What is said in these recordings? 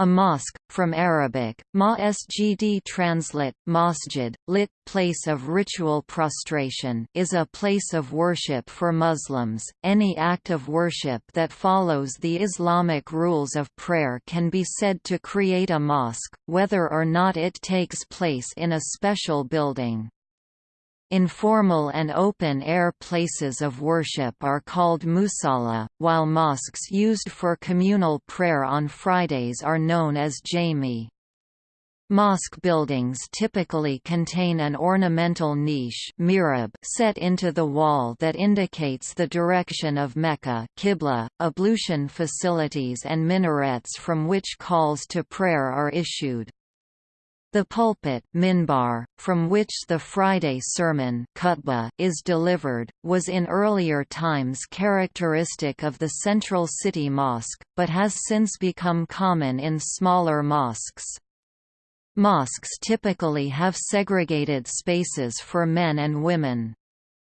A mosque, from Arabic, masjid translate, masjid, lit, place of ritual prostration is a place of worship for Muslims. Any act of worship that follows the Islamic rules of prayer can be said to create a mosque, whether or not it takes place in a special building. Informal and open-air places of worship are called musalla, while mosques used for communal prayer on Fridays are known as jami. Mosque buildings typically contain an ornamental niche set into the wall that indicates the direction of Mecca Qibla, ablution facilities and minarets from which calls to prayer are issued. The pulpit minbar, from which the Friday sermon is delivered, was in earlier times characteristic of the central city mosque, but has since become common in smaller mosques. Mosques typically have segregated spaces for men and women.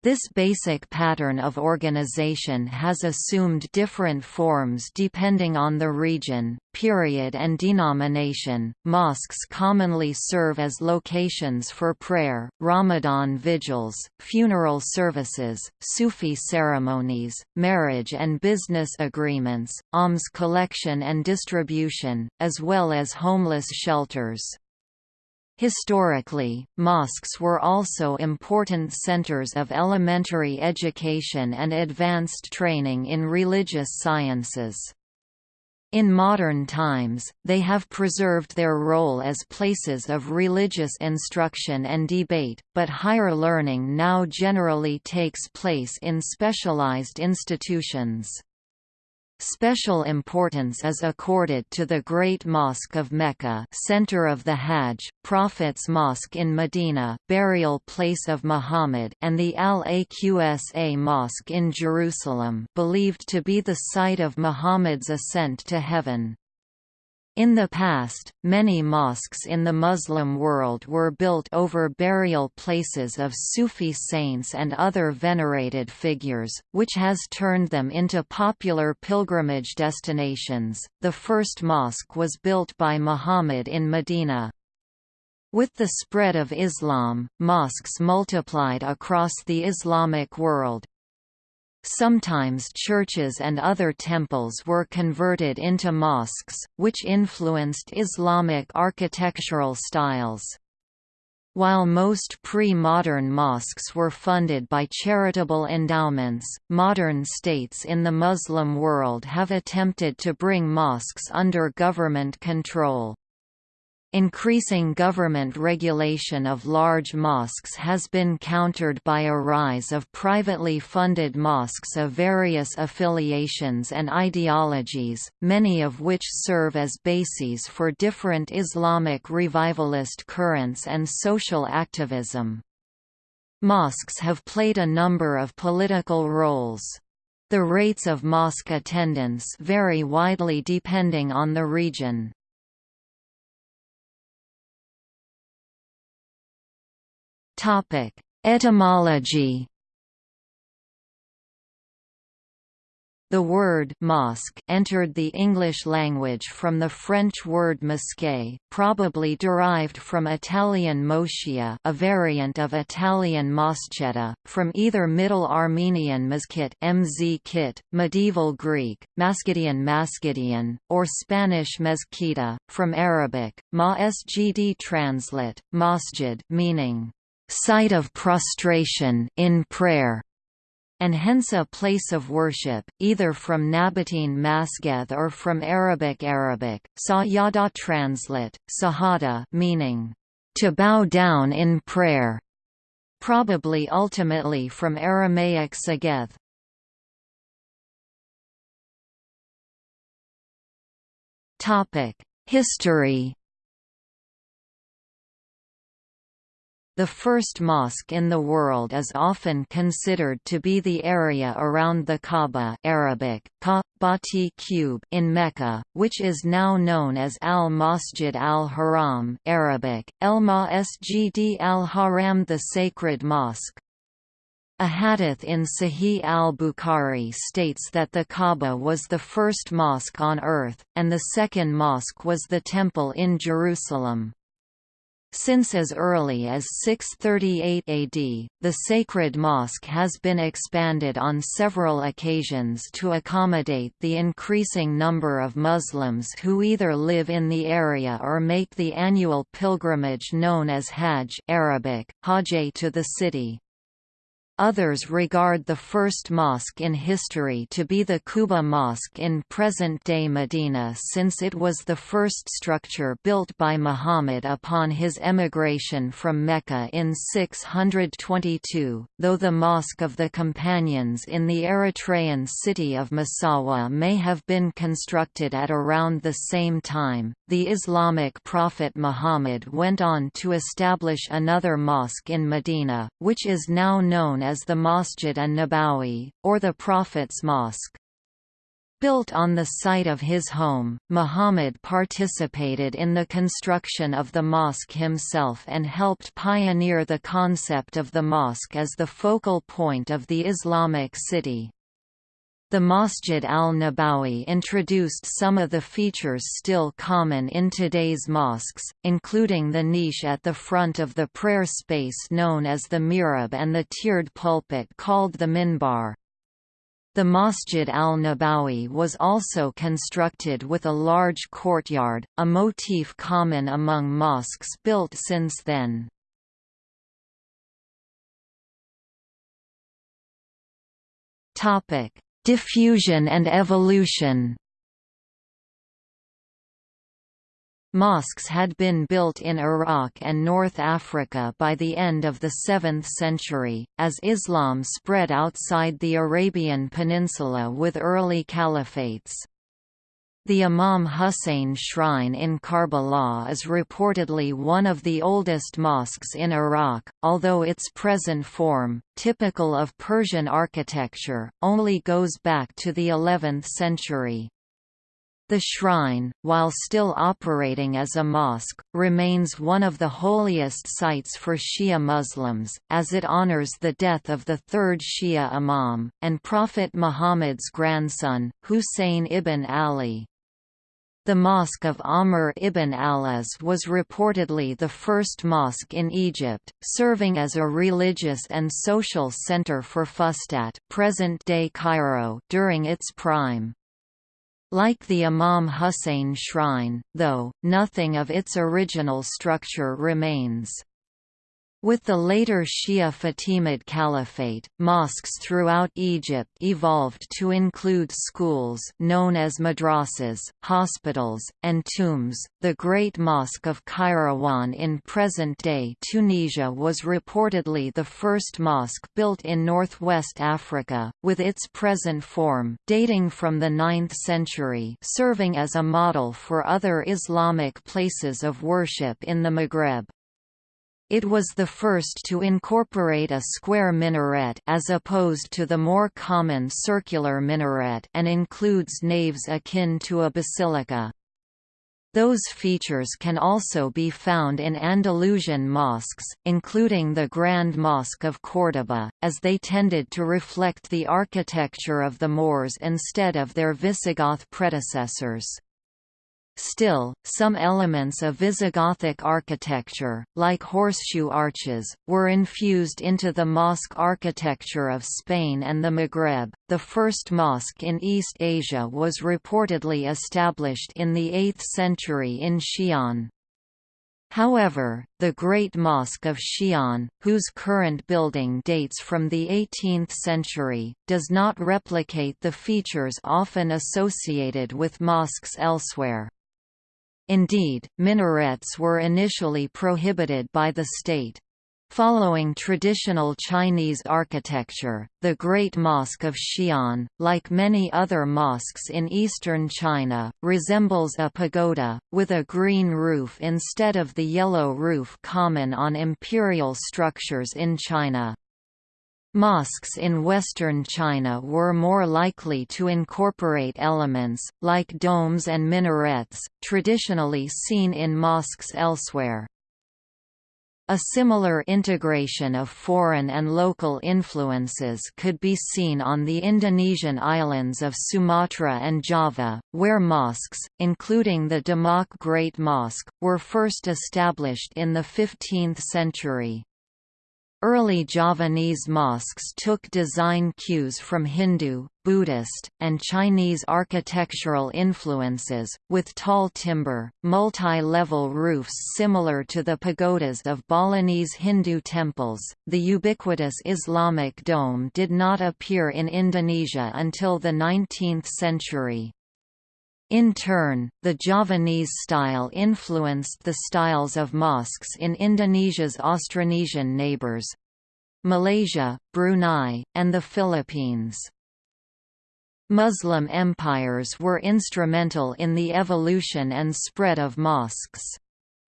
This basic pattern of organization has assumed different forms depending on the region, period, and denomination. Mosques commonly serve as locations for prayer, Ramadan vigils, funeral services, Sufi ceremonies, marriage and business agreements, alms collection and distribution, as well as homeless shelters. Historically, mosques were also important centers of elementary education and advanced training in religious sciences. In modern times, they have preserved their role as places of religious instruction and debate, but higher learning now generally takes place in specialized institutions. Special importance is accorded to the Great Mosque of Mecca center of the Hajj, Prophet's Mosque in Medina burial place of Muhammad and the Al-Aqsa Mosque in Jerusalem believed to be the site of Muhammad's ascent to heaven. In the past, many mosques in the Muslim world were built over burial places of Sufi saints and other venerated figures, which has turned them into popular pilgrimage destinations. The first mosque was built by Muhammad in Medina. With the spread of Islam, mosques multiplied across the Islamic world, Sometimes churches and other temples were converted into mosques, which influenced Islamic architectural styles. While most pre-modern mosques were funded by charitable endowments, modern states in the Muslim world have attempted to bring mosques under government control. Increasing government regulation of large mosques has been countered by a rise of privately funded mosques of various affiliations and ideologies, many of which serve as bases for different Islamic revivalist currents and social activism. Mosques have played a number of political roles. The rates of mosque attendance vary widely depending on the region. Topic: Etymology. The word mosque entered the English language from the French word mosquée, probably derived from Italian moschia, a variant of Italian moschetta, from either Middle Armenian mezkit, mz Medieval Greek, Mascidian Mascidian, or Spanish mezquita, from Arabic, ma sgd translate, masjid meaning site of prostration in prayer, and hence a place of worship, either from Nabatean Masgeth or from Arabic Arabic, Sayyada translate, Sahada meaning, to bow down in prayer, probably ultimately from Aramaic Sageth. History The first mosque in the world is often considered to be the area around the Kaaba Arabic, Bati cube in Mecca, which is now known as Al-Masjid al-Haram Arabic, El Masjid al-Haram the Sacred Mosque. A hadith in Sahih al-Bukhari states that the Kaaba was the first mosque on earth, and the second mosque was the Temple in Jerusalem. Since as early as 638 AD, the sacred mosque has been expanded on several occasions to accommodate the increasing number of Muslims who either live in the area or make the annual pilgrimage known as Hajj Arabic, Hajj to the city. Others regard the first mosque in history to be the Quba Mosque in present-day Medina since it was the first structure built by Muhammad upon his emigration from Mecca in 622, though the Mosque of the Companions in the Eritrean city of Massawa may have been constructed at around the same time. The Islamic prophet Muhammad went on to establish another mosque in Medina, which is now known as the Masjid an-Nabawi, or the Prophet's Mosque. Built on the site of his home, Muhammad participated in the construction of the mosque himself and helped pioneer the concept of the mosque as the focal point of the Islamic city. The Masjid al-Nabawi introduced some of the features still common in today's mosques, including the niche at the front of the prayer space known as the mihrab and the tiered pulpit called the minbar. The Masjid al-Nabawi was also constructed with a large courtyard, a motif common among mosques built since then. Topic Diffusion and evolution Mosques had been built in Iraq and North Africa by the end of the 7th century, as Islam spread outside the Arabian Peninsula with early caliphates. The Imam Hussein Shrine in Karbala is reportedly one of the oldest mosques in Iraq, although its present form, typical of Persian architecture, only goes back to the 11th century. The shrine, while still operating as a mosque, remains one of the holiest sites for Shia Muslims, as it honors the death of the third Shia Imam, and Prophet Muhammad's grandson, Husayn ibn Ali. The Mosque of Amr ibn al-As was reportedly the first mosque in Egypt, serving as a religious and social center for Fustat present-day Cairo during its prime. Like the Imam Hussein shrine, though, nothing of its original structure remains. With the later Shia Fatimid Caliphate, mosques throughout Egypt evolved to include schools known as madrasas, hospitals, and tombs. The Great Mosque of Kairouan in present-day Tunisia was reportedly the first mosque built in northwest Africa, with its present form dating from the 9th century, serving as a model for other Islamic places of worship in the Maghreb. It was the first to incorporate a square minaret as opposed to the more common circular minaret and includes naves akin to a basilica. Those features can also be found in Andalusian mosques, including the Grand Mosque of Córdoba, as they tended to reflect the architecture of the Moors instead of their Visigoth predecessors. Still, some elements of Visigothic architecture, like horseshoe arches, were infused into the mosque architecture of Spain and the Maghreb. The first mosque in East Asia was reportedly established in the 8th century in Xi'an. However, the Great Mosque of Xi'an, whose current building dates from the 18th century, does not replicate the features often associated with mosques elsewhere. Indeed, minarets were initially prohibited by the state. Following traditional Chinese architecture, the Great Mosque of Xi'an, like many other mosques in eastern China, resembles a pagoda, with a green roof instead of the yellow roof common on imperial structures in China. Mosques in western China were more likely to incorporate elements, like domes and minarets, traditionally seen in mosques elsewhere. A similar integration of foreign and local influences could be seen on the Indonesian islands of Sumatra and Java, where mosques, including the Demak Great Mosque, were first established in the 15th century. Early Javanese mosques took design cues from Hindu, Buddhist, and Chinese architectural influences, with tall timber, multi-level roofs similar to the pagodas of Balinese Hindu temples. The ubiquitous Islamic dome did not appear in Indonesia until the 19th century. In turn, the Javanese style influenced the styles of mosques in Indonesia's Austronesian neighbors—Malaysia, Brunei, and the Philippines. Muslim empires were instrumental in the evolution and spread of mosques.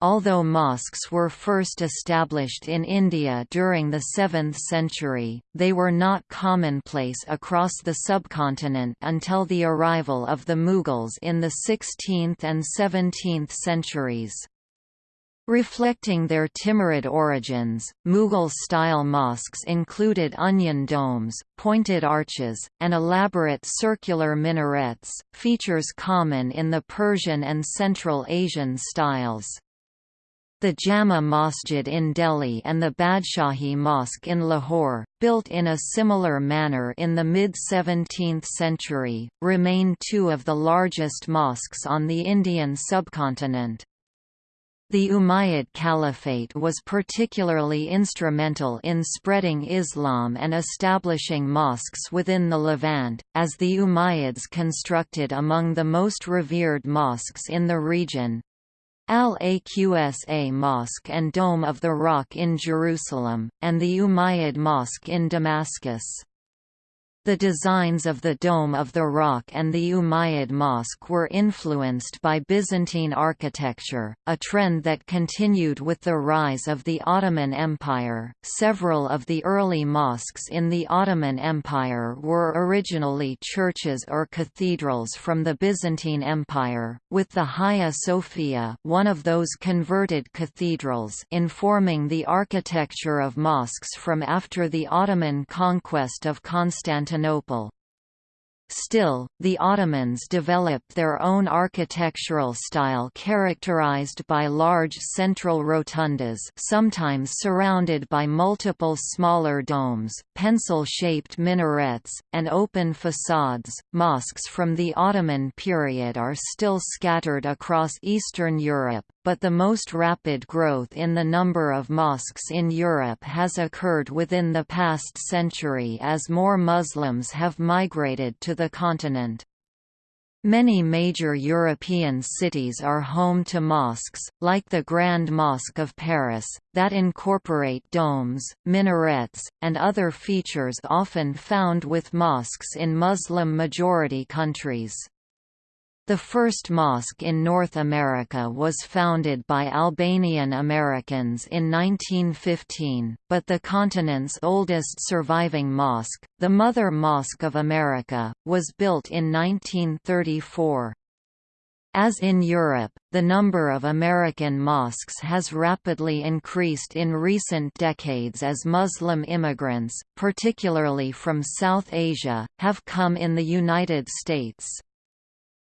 Although mosques were first established in India during the 7th century, they were not commonplace across the subcontinent until the arrival of the Mughals in the 16th and 17th centuries. Reflecting their Timurid origins, Mughal-style mosques included onion domes, pointed arches, and elaborate circular minarets, features common in the Persian and Central Asian styles. The Jama Masjid in Delhi and the Badshahi Mosque in Lahore, built in a similar manner in the mid-17th century, remain two of the largest mosques on the Indian subcontinent. The Umayyad Caliphate was particularly instrumental in spreading Islam and establishing mosques within the Levant, as the Umayyads constructed among the most revered mosques in the region, Al-Aqsa Mosque and Dome of the Rock in Jerusalem, and the Umayyad Mosque in Damascus. The designs of the Dome of the Rock and the Umayyad Mosque were influenced by Byzantine architecture, a trend that continued with the rise of the Ottoman Empire. Several of the early mosques in the Ottoman Empire were originally churches or cathedrals from the Byzantine Empire, with the Hagia Sophia, one of those converted cathedrals, informing the architecture of mosques from after the Ottoman conquest of Constantinople Constantinople. Still, the Ottomans developed their own architectural style characterized by large central rotundas sometimes surrounded by multiple smaller domes, pencil-shaped minarets, and open facades. Mosques from the Ottoman period are still scattered across Eastern Europe, but the most rapid growth in the number of mosques in Europe has occurred within the past century as more Muslims have migrated to the continent. Many major European cities are home to mosques, like the Grand Mosque of Paris, that incorporate domes, minarets, and other features often found with mosques in Muslim-majority countries. The first mosque in North America was founded by Albanian Americans in 1915, but the continent's oldest surviving mosque, the Mother Mosque of America, was built in 1934. As in Europe, the number of American mosques has rapidly increased in recent decades as Muslim immigrants, particularly from South Asia, have come in the United States.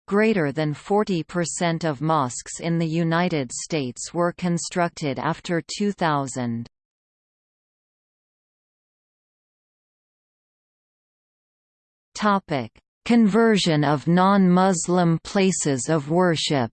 Greater than 40% of mosques in the United States were constructed after 2000. Conversion of non-Muslim places of worship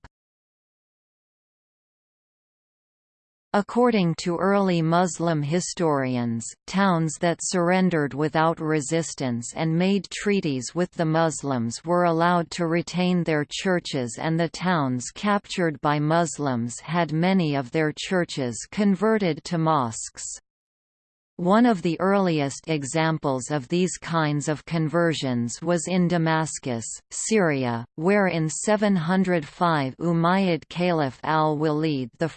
According to early Muslim historians, towns that surrendered without resistance and made treaties with the Muslims were allowed to retain their churches and the towns captured by Muslims had many of their churches converted to mosques. One of the earliest examples of these kinds of conversions was in Damascus, Syria, where in 705 Umayyad Caliph al-Walid I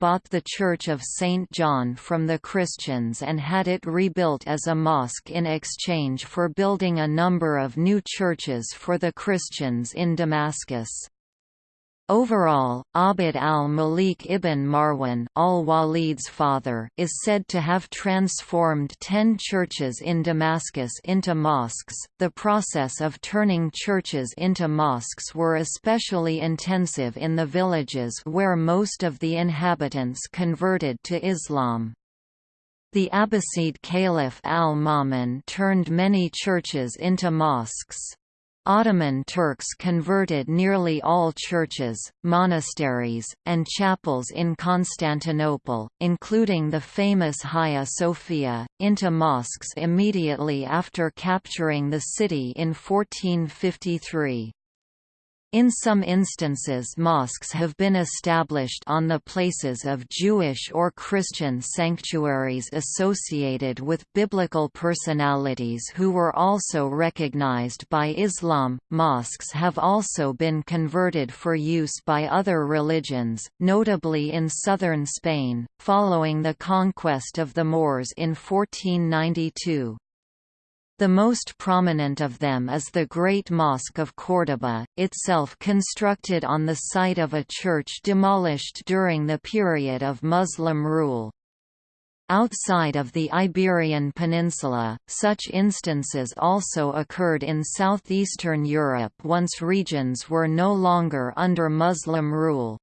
bought the Church of St. John from the Christians and had it rebuilt as a mosque in exchange for building a number of new churches for the Christians in Damascus. Overall, Abd al-Malik ibn Marwan al-Walid's father is said to have transformed ten churches in Damascus into mosques. The process of turning churches into mosques were especially intensive in the villages where most of the inhabitants converted to Islam. The Abbasid Caliph al-Ma'mun turned many churches into mosques. Ottoman Turks converted nearly all churches, monasteries, and chapels in Constantinople, including the famous Hagia Sophia, into mosques immediately after capturing the city in 1453. In some instances mosques have been established on the places of Jewish or Christian sanctuaries associated with biblical personalities who were also recognized by Islam. Mosques have also been converted for use by other religions, notably in southern Spain, following the conquest of the Moors in 1492. The most prominent of them is the Great Mosque of Córdoba, itself constructed on the site of a church demolished during the period of Muslim rule. Outside of the Iberian Peninsula, such instances also occurred in southeastern Europe once regions were no longer under Muslim rule.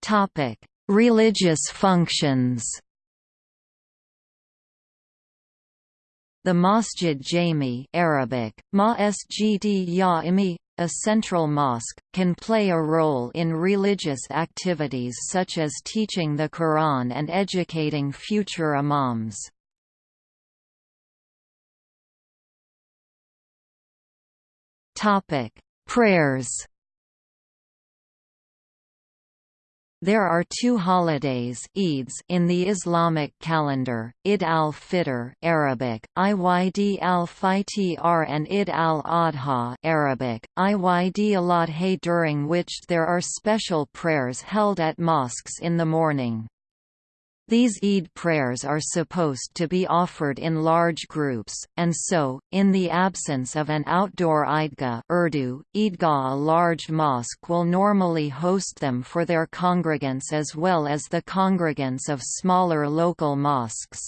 Topic: Religious functions The Masjid Jami Arabic, Ma Ya'imi, a central mosque, can play a role in religious activities such as teaching the Quran and educating future imams. Prayers There are two holidays Eids in the Islamic calendar, Id al-Fitr Arabic, Id al-Fitr and Id al-Adha Arabic, Id al-Adha during which there are special prayers held at mosques in the morning. These Eid prayers are supposed to be offered in large groups, and so, in the absence of an outdoor Eidgah Urdu, Eidgah a large mosque will normally host them for their congregants as well as the congregants of smaller local mosques.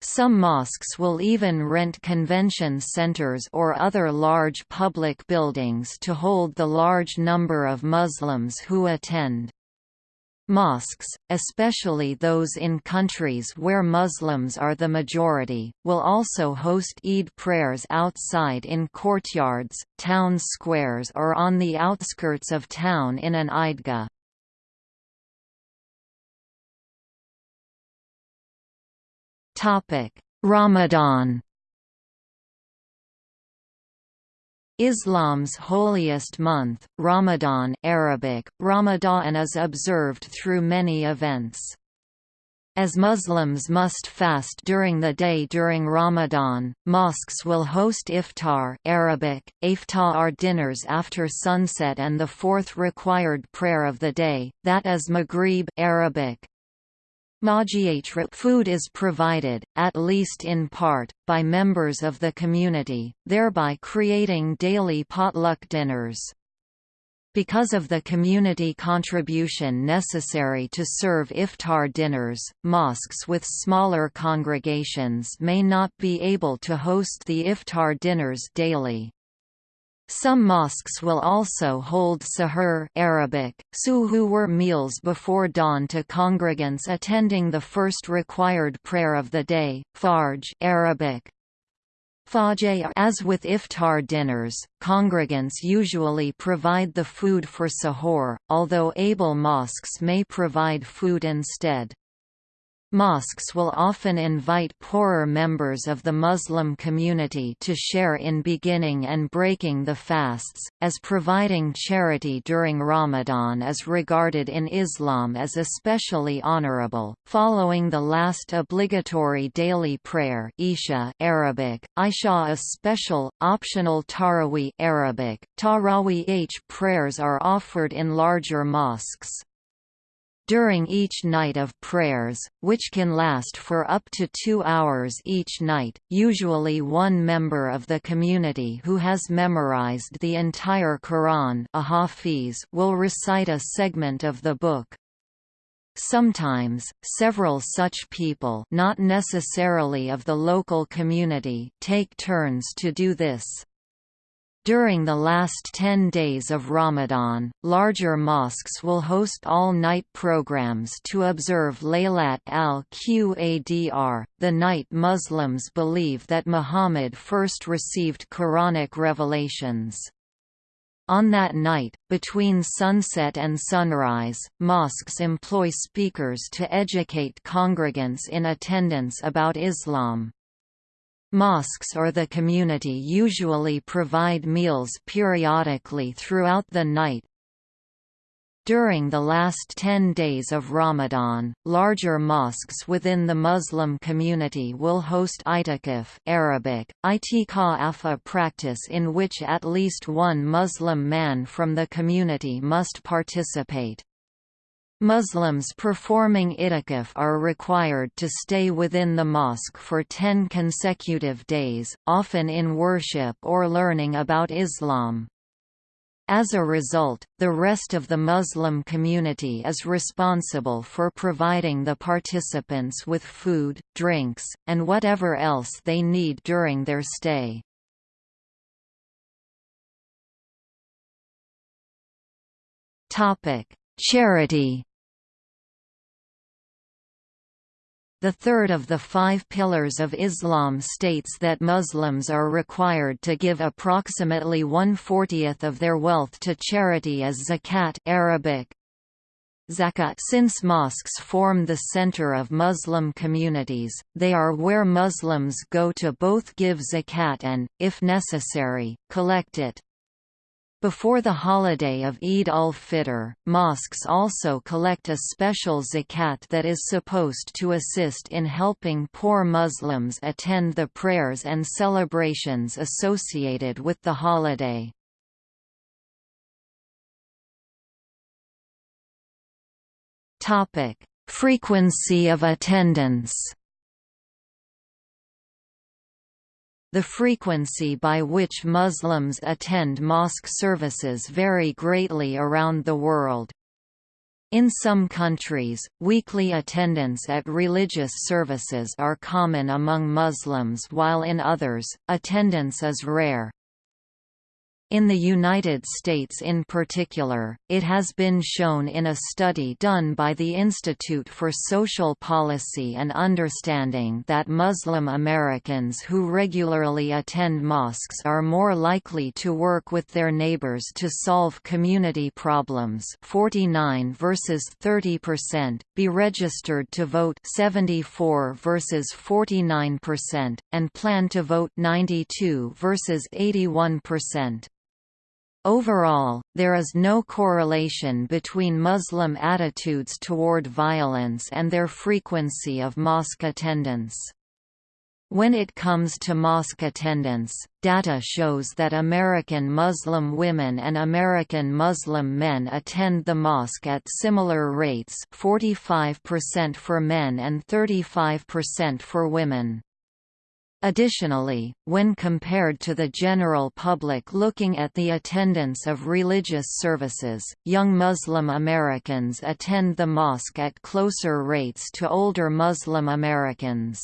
Some mosques will even rent convention centers or other large public buildings to hold the large number of Muslims who attend. Mosques, especially those in countries where Muslims are the majority, will also host Eid prayers outside in courtyards, town squares or on the outskirts of town in an Eidgah. Ramadan Islam's holiest month, Ramadan Arabic, Ramadan is observed through many events. As Muslims must fast during the day during Ramadan, mosques will host iftar Arabic, iftar dinners after sunset and the fourth required prayer of the day, that is Maghrib Arabic, Food is provided, at least in part, by members of the community, thereby creating daily potluck dinners. Because of the community contribution necessary to serve iftar dinners, mosques with smaller congregations may not be able to host the iftar dinners daily. Some mosques will also hold sahur Arabic, suhur meals before dawn to congregants attending the first required prayer of the day, farj Arabic. As with iftar dinners, congregants usually provide the food for sahur, although able mosques may provide food instead. Mosques will often invite poorer members of the Muslim community to share in beginning and breaking the fasts, as providing charity during Ramadan is regarded in Islam as especially honorable. Following the last obligatory daily prayer Isha Arabic, Isha a special, optional Taraweeh Arabic, prayers are offered in larger mosques. During each night of prayers, which can last for up to two hours each night, usually one member of the community who has memorized the entire Quran will recite a segment of the book. Sometimes, several such people not necessarily of the local community take turns to do this. During the last 10 days of Ramadan, larger mosques will host all-night programs to observe Laylat al-Qadr, the night Muslims believe that Muhammad first received Quranic revelations. On that night, between sunset and sunrise, mosques employ speakers to educate congregants in attendance about Islam. Mosques or the community usually provide meals periodically throughout the night. During the last 10 days of Ramadan, larger mosques within the Muslim community will host itikaf Arabic, itikaf a practice in which at least one Muslim man from the community must participate. Muslims performing itikaf are required to stay within the mosque for ten consecutive days, often in worship or learning about Islam. As a result, the rest of the Muslim community is responsible for providing the participants with food, drinks, and whatever else they need during their stay. Charity The third of the five pillars of Islam states that Muslims are required to give approximately one-fortieth of their wealth to charity as zakat Arabic. Zakat Since mosques form the center of Muslim communities, they are where Muslims go to both give zakat and, if necessary, collect it. Before the holiday of Eid al-Fitr, mosques also collect a special zakat that is supposed to assist in helping poor Muslims attend the prayers and celebrations associated with the holiday. Frequency of attendance The frequency by which Muslims attend mosque services vary greatly around the world. In some countries, weekly attendance at religious services are common among Muslims while in others, attendance is rare. In the United States in particular, it has been shown in a study done by the Institute for Social Policy and Understanding that Muslim Americans who regularly attend mosques are more likely to work with their neighbors to solve community problems 49 versus 30%, be registered to vote 74 versus 49%, and plan to vote 92 versus 81%. Overall, there is no correlation between Muslim attitudes toward violence and their frequency of mosque attendance. When it comes to mosque attendance, data shows that American Muslim women and American Muslim men attend the mosque at similar rates 45% for men and 35% for women. Additionally, when compared to the general public looking at the attendance of religious services, young Muslim Americans attend the mosque at closer rates to older Muslim Americans.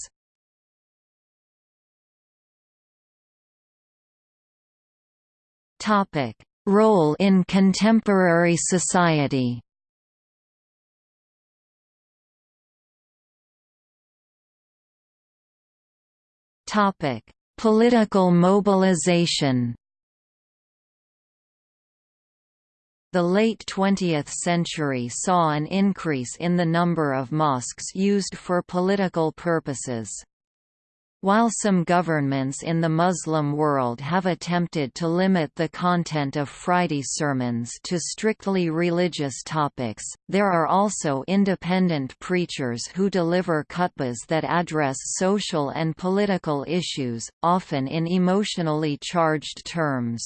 Role in contemporary society Topic: Political mobilization. The late 20th century saw an increase in the number of mosques used for political purposes. While some governments in the Muslim world have attempted to limit the content of Friday sermons to strictly religious topics, there are also independent preachers who deliver khutbahs that address social and political issues, often in emotionally charged terms.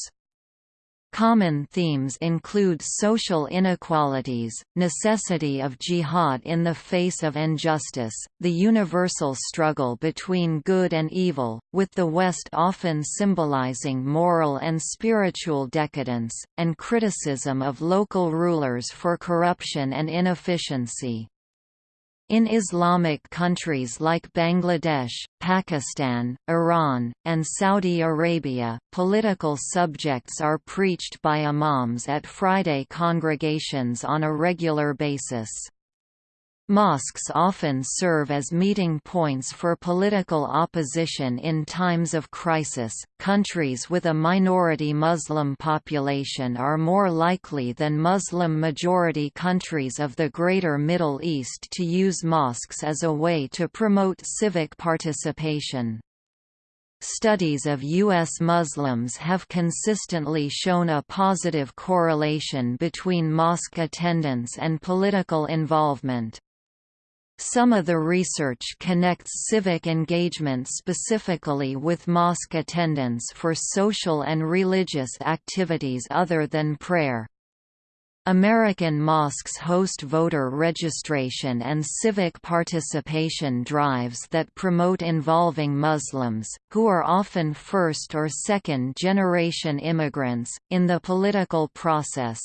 Common themes include social inequalities, necessity of jihad in the face of injustice, the universal struggle between good and evil, with the West often symbolizing moral and spiritual decadence, and criticism of local rulers for corruption and inefficiency. In Islamic countries like Bangladesh, Pakistan, Iran, and Saudi Arabia, political subjects are preached by imams at Friday congregations on a regular basis. Mosques often serve as meeting points for political opposition in times of crisis. Countries with a minority Muslim population are more likely than Muslim majority countries of the Greater Middle East to use mosques as a way to promote civic participation. Studies of U.S. Muslims have consistently shown a positive correlation between mosque attendance and political involvement. Some of the research connects civic engagement specifically with mosque attendance for social and religious activities other than prayer. American mosques host voter registration and civic participation drives that promote involving Muslims, who are often first or second generation immigrants, in the political process.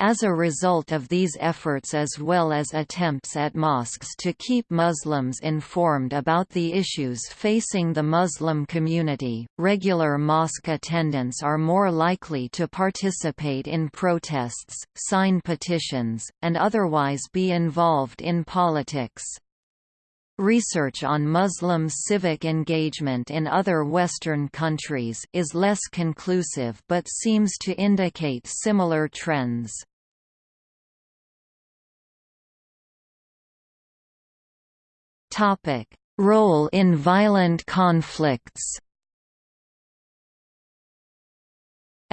As a result of these efforts as well as attempts at mosques to keep Muslims informed about the issues facing the Muslim community, regular mosque attendants are more likely to participate in protests, sign petitions, and otherwise be involved in politics. Research on Muslim civic engagement in other Western countries is less conclusive but seems to indicate similar trends. Role in violent conflicts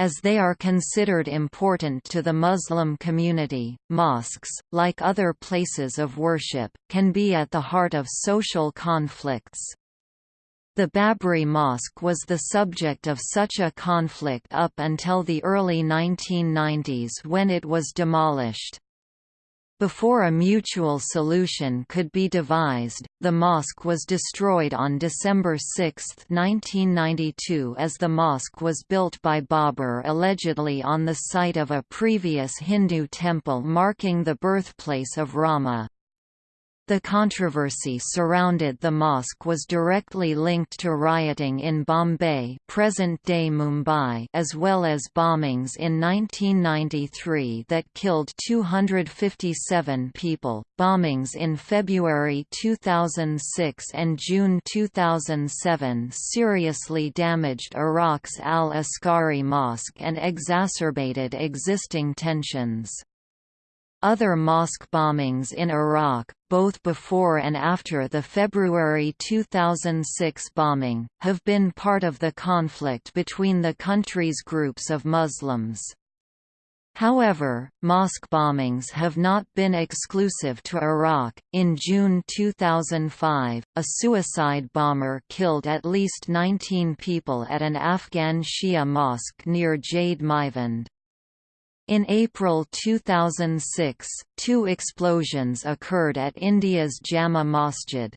As they are considered important to the Muslim community, mosques, like other places of worship, can be at the heart of social conflicts. The Babri Mosque was the subject of such a conflict up until the early 1990s when it was demolished. Before a mutual solution could be devised, the mosque was destroyed on December 6, 1992 as the mosque was built by Babur allegedly on the site of a previous Hindu temple marking the birthplace of Rama. The controversy surrounded the mosque was directly linked to rioting in Bombay present-day Mumbai as well as bombings in 1993 that killed 257 people, bombings in February 2006 and June 2007 seriously damaged Iraq's Al-Askari Mosque and exacerbated existing tensions. Other mosque bombings in Iraq, both before and after the February 2006 bombing, have been part of the conflict between the country's groups of Muslims. However, mosque bombings have not been exclusive to Iraq. In June 2005, a suicide bomber killed at least 19 people at an Afghan Shia mosque near Jade Maivand. In April 2006, two explosions occurred at India's Jama Masjid.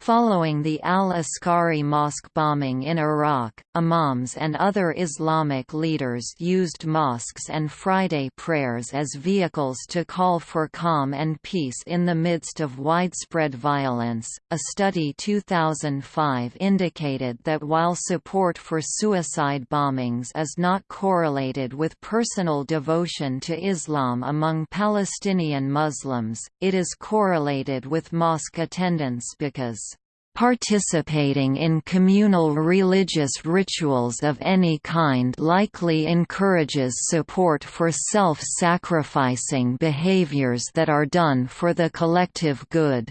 Following the al-Askari mosque bombing in Iraq, imams and other Islamic leaders used mosques and Friday prayers as vehicles to call for calm and peace in the midst of widespread violence. A study 2005 indicated that while support for suicide bombings is not correlated with personal devotion to Islam among Palestinian Muslims, it is correlated with mosque attendance because Participating in communal religious rituals of any kind likely encourages support for self-sacrificing behaviors that are done for the collective good.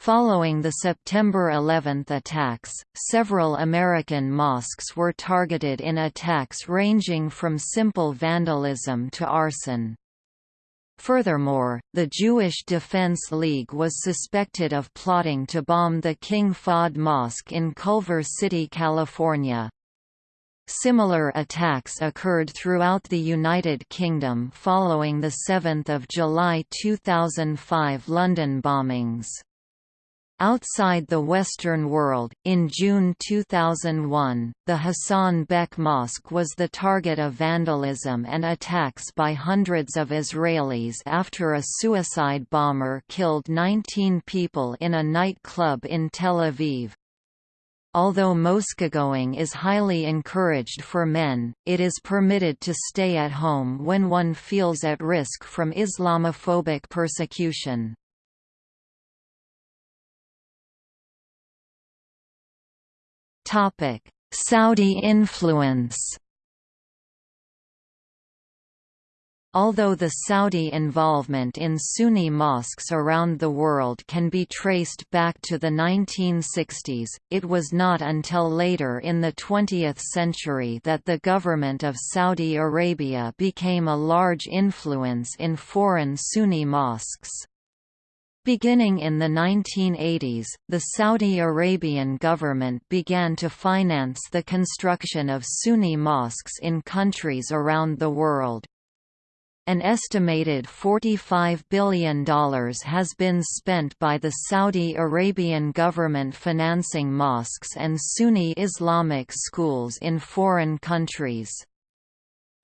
Following the September 11 attacks, several American mosques were targeted in attacks ranging from simple vandalism to arson. Furthermore, the Jewish Defense League was suspected of plotting to bomb the King Fahd Mosque in Culver City, California. Similar attacks occurred throughout the United Kingdom following the 7 July 2005 London bombings. Outside the Western world, in June 2001, the Hassan Bek Mosque was the target of vandalism and attacks by hundreds of Israelis after a suicide bomber killed 19 people in a nightclub in Tel Aviv. Although mosquegoing is highly encouraged for men, it is permitted to stay at home when one feels at risk from Islamophobic persecution. Saudi influence Although the Saudi involvement in Sunni mosques around the world can be traced back to the 1960s, it was not until later in the 20th century that the government of Saudi Arabia became a large influence in foreign Sunni mosques. Beginning in the 1980s, the Saudi Arabian government began to finance the construction of Sunni mosques in countries around the world. An estimated $45 billion has been spent by the Saudi Arabian government financing mosques and Sunni Islamic schools in foreign countries.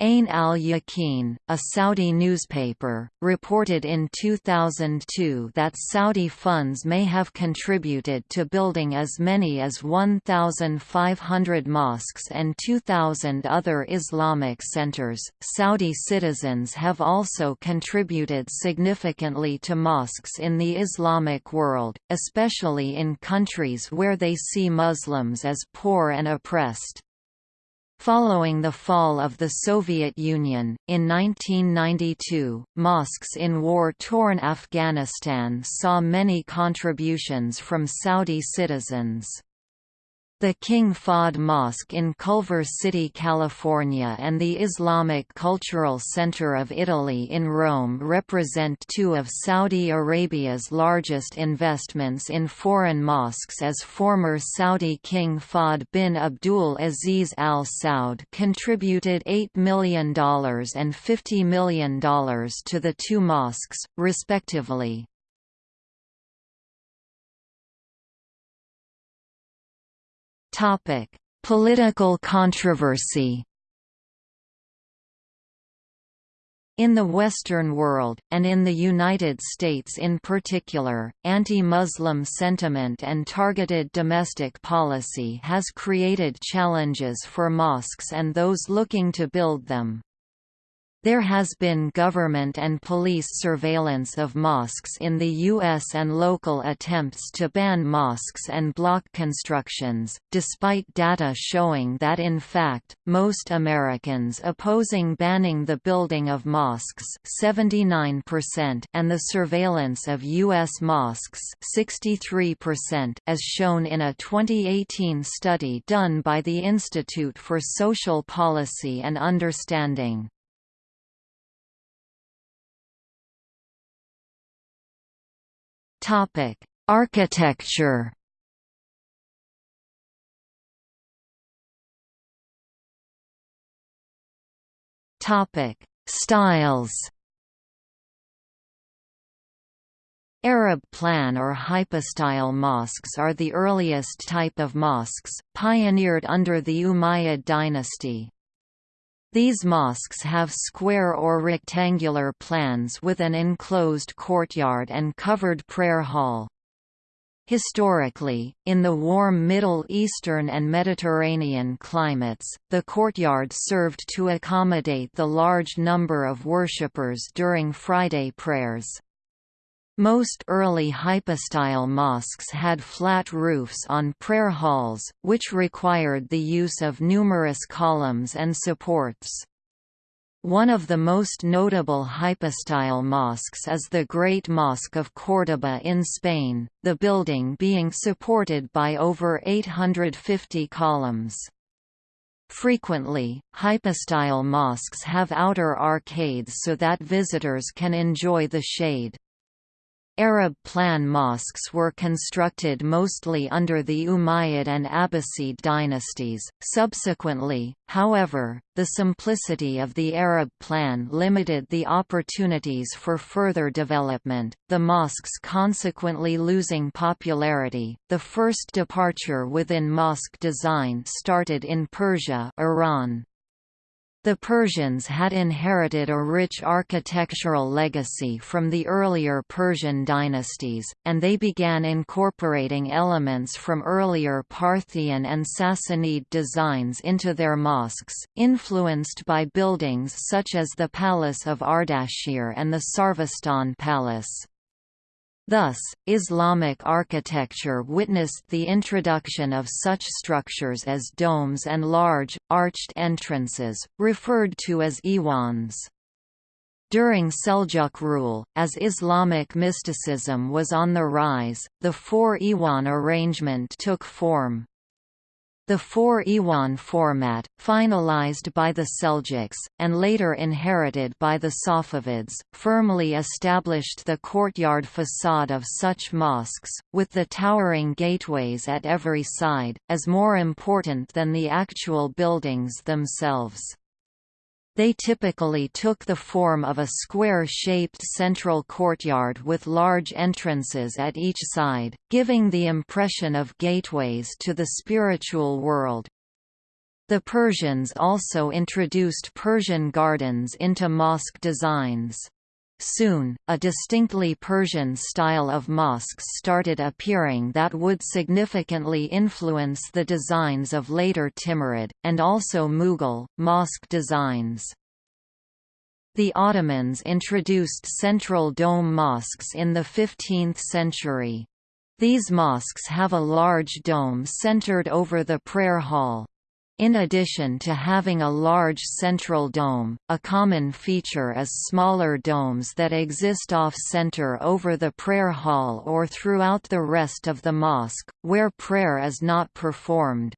Ain al-Yaqeen, a Saudi newspaper, reported in 2002 that Saudi funds may have contributed to building as many as 1,500 mosques and 2,000 other Islamic centers. Saudi citizens have also contributed significantly to mosques in the Islamic world, especially in countries where they see Muslims as poor and oppressed. Following the fall of the Soviet Union, in 1992, mosques in war-torn Afghanistan saw many contributions from Saudi citizens. The King Fahd Mosque in Culver City, California and the Islamic Cultural Center of Italy in Rome represent two of Saudi Arabia's largest investments in foreign mosques as former Saudi King Fahd bin Abdul Aziz Al Saud contributed $8 million and $50 million to the two mosques, respectively. Topic: Political controversy. In the Western world, and in the United States in particular, anti-Muslim sentiment and targeted domestic policy has created challenges for mosques and those looking to build them. There has been government and police surveillance of mosques in the U.S. and local attempts to ban mosques and block constructions, despite data showing that in fact, most Americans opposing banning the building of mosques 79% and the surveillance of U.S. mosques 63% as shown in a 2018 study done by the Institute for Social Policy and Understanding. Topic: Architecture. Topic: Styles. Arab plan or hypostyle mosques are the earliest type of mosques, pioneered under the Umayyad dynasty. These mosques have square or rectangular plans with an enclosed courtyard and covered prayer hall. Historically, in the warm Middle Eastern and Mediterranean climates, the courtyard served to accommodate the large number of worshippers during Friday prayers. Most early hypostyle mosques had flat roofs on prayer halls, which required the use of numerous columns and supports. One of the most notable hypostyle mosques is the Great Mosque of Córdoba in Spain, the building being supported by over 850 columns. Frequently, hypostyle mosques have outer arcades so that visitors can enjoy the shade. Arab plan mosques were constructed mostly under the Umayyad and Abbasid dynasties. Subsequently, however, the simplicity of the Arab plan limited the opportunities for further development, the mosques consequently losing popularity. The first departure within mosque design started in Persia, Iran. The Persians had inherited a rich architectural legacy from the earlier Persian dynasties, and they began incorporating elements from earlier Parthian and Sassanid designs into their mosques, influenced by buildings such as the Palace of Ardashir and the Sarvastan Palace. Thus, Islamic architecture witnessed the introduction of such structures as domes and large, arched entrances, referred to as iwans. During Seljuk rule, as Islamic mysticism was on the rise, the four iwan arrangement took form. The four Iwan format, finalized by the Seljuks, and later inherited by the Safavids, firmly established the courtyard facade of such mosques, with the towering gateways at every side, as more important than the actual buildings themselves. They typically took the form of a square-shaped central courtyard with large entrances at each side, giving the impression of gateways to the spiritual world. The Persians also introduced Persian gardens into mosque designs. Soon, a distinctly Persian style of mosques started appearing that would significantly influence the designs of later Timurid, and also Mughal, mosque designs. The Ottomans introduced central dome mosques in the 15th century. These mosques have a large dome centered over the prayer hall. In addition to having a large central dome, a common feature is smaller domes that exist off-center over the prayer hall or throughout the rest of the mosque, where prayer is not performed.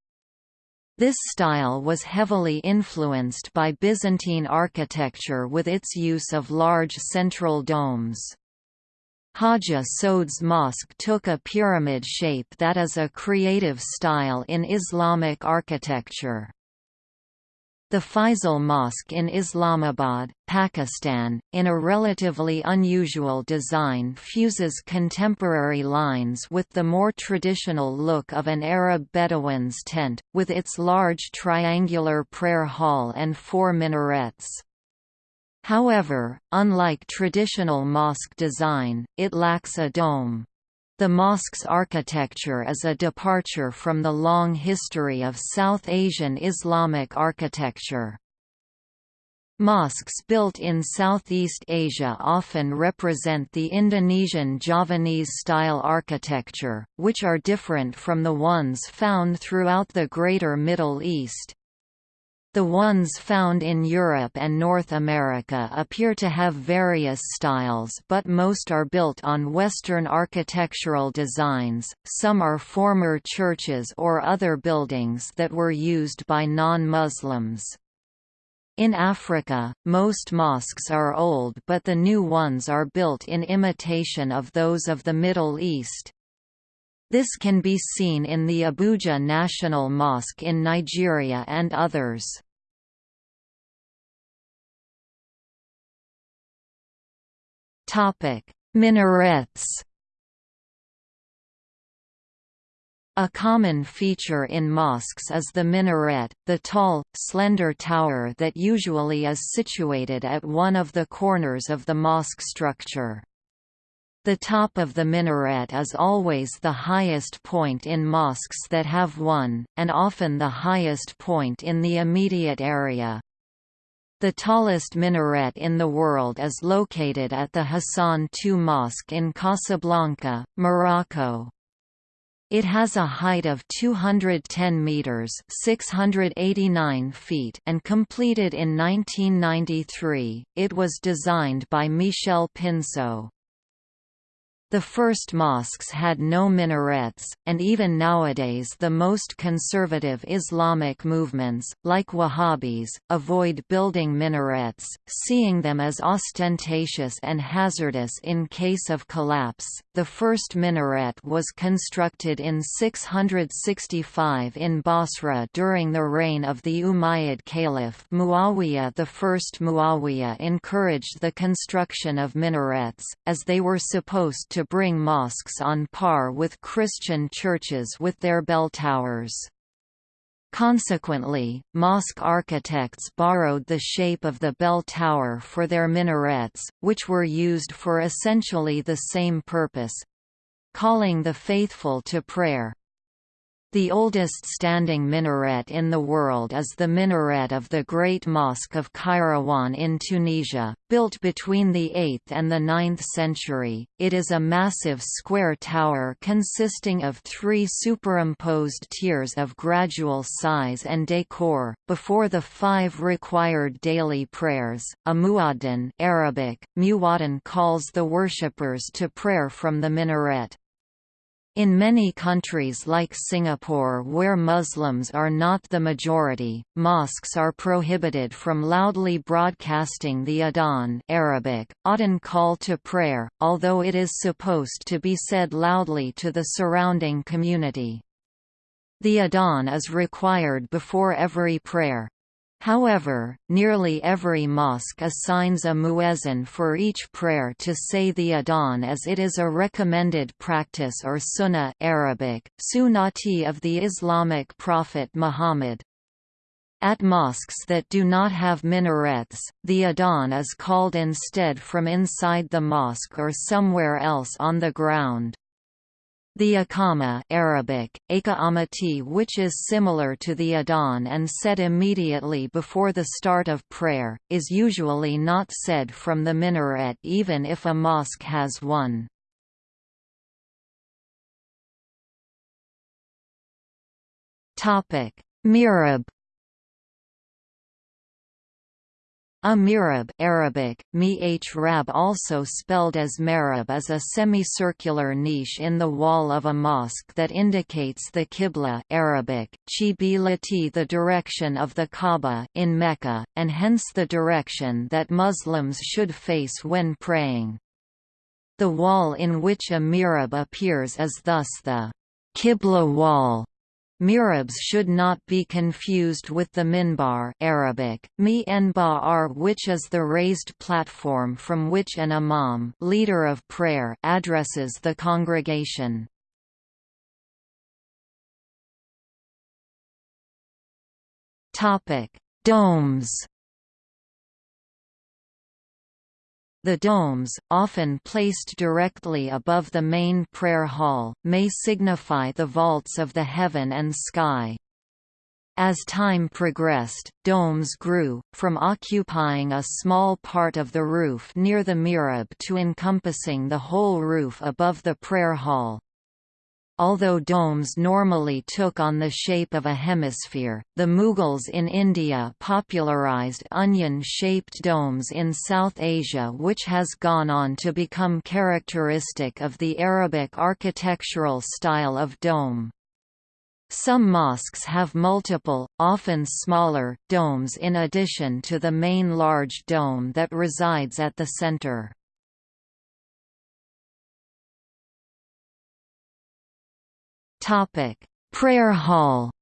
This style was heavily influenced by Byzantine architecture with its use of large central domes. Hagia Soud's mosque took a pyramid shape that is a creative style in Islamic architecture. The Faisal Mosque in Islamabad, Pakistan, in a relatively unusual design fuses contemporary lines with the more traditional look of an Arab Bedouin's tent, with its large triangular prayer hall and four minarets. However, unlike traditional mosque design, it lacks a dome. The mosque's architecture is a departure from the long history of South Asian Islamic architecture. Mosques built in Southeast Asia often represent the Indonesian Javanese-style architecture, which are different from the ones found throughout the Greater Middle East. The ones found in Europe and North America appear to have various styles but most are built on Western architectural designs, some are former churches or other buildings that were used by non-Muslims. In Africa, most mosques are old but the new ones are built in imitation of those of the Middle East. This can be seen in the Abuja National Mosque in Nigeria and others. Minarets A common feature in mosques is the minaret, the tall, slender tower that usually is situated at one of the corners of the mosque structure. The top of the minaret is always the highest point in mosques that have one, and often the highest point in the immediate area. The tallest minaret in the world is located at the Hassan II Mosque in Casablanca, Morocco. It has a height of 210 meters (689 feet) and completed in 1993. It was designed by Michel Pinseau. The first mosques had no minarets, and even nowadays the most conservative Islamic movements, like Wahhabis, avoid building minarets, seeing them as ostentatious and hazardous in case of collapse. The first minaret was constructed in 665 in Basra during the reign of the Umayyad Caliph Muawiyah. The first Muawiyah encouraged the construction of minarets, as they were supposed to to bring mosques on par with Christian churches with their bell towers. Consequently, mosque architects borrowed the shape of the bell tower for their minarets, which were used for essentially the same purpose—calling the faithful to prayer. The oldest standing minaret in the world is the minaret of the Great Mosque of Kairouan in Tunisia, built between the 8th and the 9th century. It is a massive square tower consisting of three superimposed tiers of gradual size and decor. Before the five required daily prayers, a muaddin Arabic, calls the worshippers to prayer from the minaret. In many countries like Singapore where Muslims are not the majority, mosques are prohibited from loudly broadcasting the adhan Arabic, adhan call to prayer, although it is supposed to be said loudly to the surrounding community. The adhan is required before every prayer, However, nearly every mosque assigns a muezzin for each prayer to say the adhan as it is a recommended practice or sunnah Arabic, sunnati of the Islamic prophet Muhammad. At mosques that do not have minarets, the adhan is called instead from inside the mosque or somewhere else on the ground. The Iqama Arabic, Amati which is similar to the Adhan and said immediately before the start of prayer, is usually not said from the minaret even if a mosque has one. Mihrab A mihrab Arabic, rab also spelled as marab is a semicircular niche in the wall of a mosque that indicates the qibla Arabic, chibilati the direction of the Kaaba in Mecca, and hence the direction that Muslims should face when praying. The wall in which a mihrab appears is thus the qibla wall Mihrabs should not be confused with the minbar Arabic, which is the raised platform from which an imam leader of prayer addresses the congregation. Domes The domes, often placed directly above the main prayer hall, may signify the vaults of the heaven and sky. As time progressed, domes grew, from occupying a small part of the roof near the mihrab to encompassing the whole roof above the prayer hall. Although domes normally took on the shape of a hemisphere, the Mughals in India popularized onion-shaped domes in South Asia which has gone on to become characteristic of the Arabic architectural style of dome. Some mosques have multiple, often smaller, domes in addition to the main large dome that resides at the center. Prayer Hall.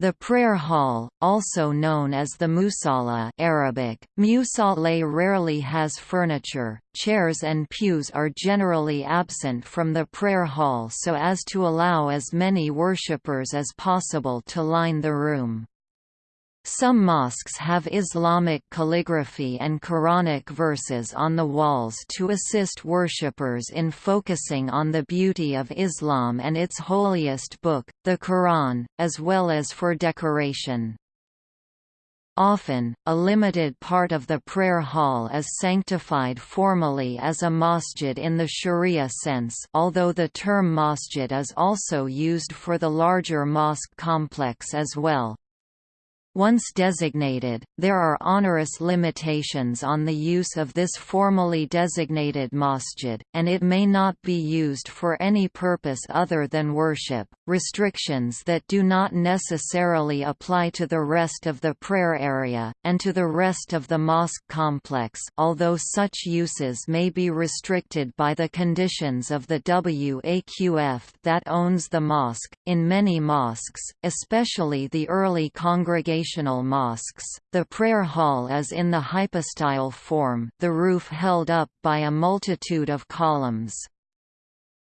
The prayer hall, also known as the musalla Arabic, musalla rarely has furniture, chairs and pews are generally absent from the prayer hall so as to allow as many worshippers as possible to line the room. Some mosques have Islamic calligraphy and Quranic verses on the walls to assist worshippers in focusing on the beauty of Islam and its holiest book, the Quran, as well as for decoration. Often, a limited part of the prayer hall is sanctified formally as a masjid in the sharia sense although the term masjid is also used for the larger mosque complex as well. Once designated, there are onerous limitations on the use of this formally designated masjid, and it may not be used for any purpose other than worship. Restrictions that do not necessarily apply to the rest of the prayer area, and to the rest of the mosque complex although such uses may be restricted by the conditions of the WAQF that owns the mosque. In many mosques, especially the early congregation mosques, the prayer hall is in the hypostyle form the roof held up by a multitude of columns.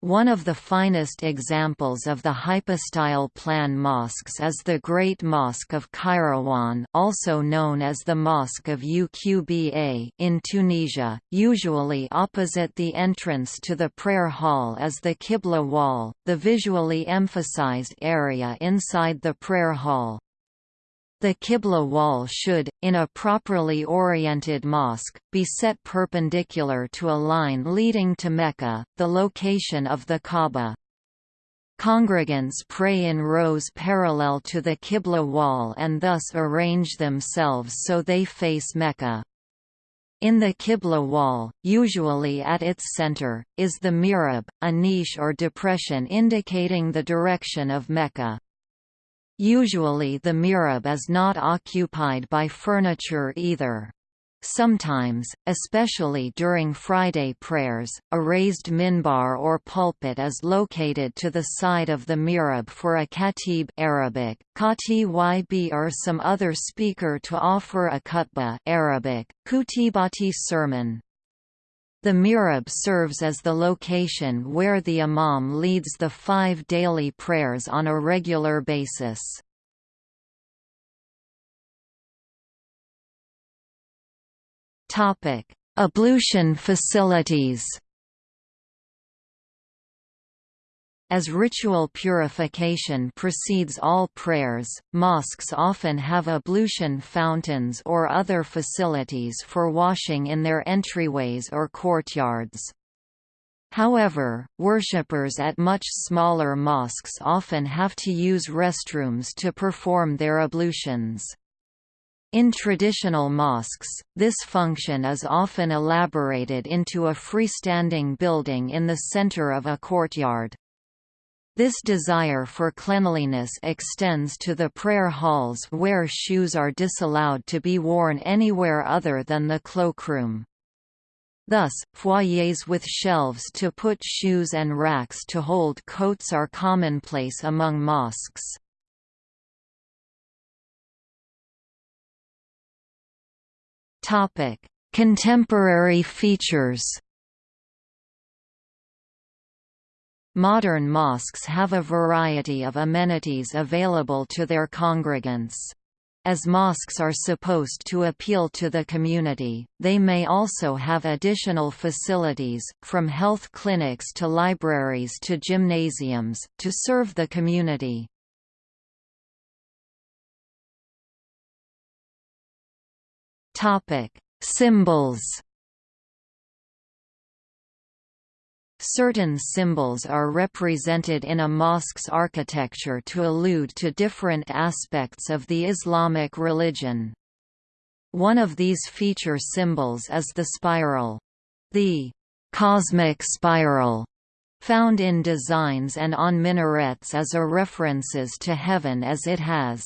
One of the finest examples of the hypostyle plan mosques is the Great Mosque of Kairouan also known as the Mosque of Uqba in Tunisia, usually opposite the entrance to the prayer hall is the Qibla wall, the visually emphasized area inside the prayer hall. The Qibla wall should, in a properly oriented mosque, be set perpendicular to a line leading to Mecca, the location of the Kaaba. Congregants pray in rows parallel to the Qibla wall and thus arrange themselves so they face Mecca. In the Qibla wall, usually at its center, is the mihrab, a niche or depression indicating the direction of Mecca. Usually the mihrab is not occupied by furniture either. Sometimes, especially during Friday prayers, a raised minbar or pulpit is located to the side of the mihrab for a khatib Arabic, yb or some other speaker to offer a khutbah Arabic, kutibati sermon. The mihrab serves as the location where the imam leads the five daily prayers on a regular basis. Ablution facilities As ritual purification precedes all prayers, mosques often have ablution fountains or other facilities for washing in their entryways or courtyards. However, worshippers at much smaller mosques often have to use restrooms to perform their ablutions. In traditional mosques, this function is often elaborated into a freestanding building in the center of a courtyard. This desire for cleanliness extends to the prayer halls where shoes are disallowed to be worn anywhere other than the cloakroom. Thus, foyers with shelves to put shoes and racks to hold coats are commonplace among mosques. Contemporary features Modern mosques have a variety of amenities available to their congregants. As mosques are supposed to appeal to the community, they may also have additional facilities, from health clinics to libraries to gymnasiums, to serve the community. Symbols Certain symbols are represented in a mosque's architecture to allude to different aspects of the Islamic religion. One of these feature symbols is the spiral. The cosmic spiral found in designs and on minarets as a references to heaven as it has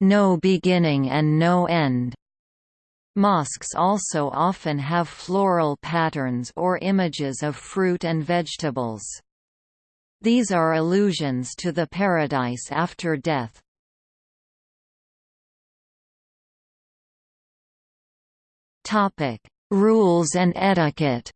no beginning and no end. Mosques also often have floral patterns or images of fruit and vegetables. These are allusions to the paradise after death. Rules and etiquette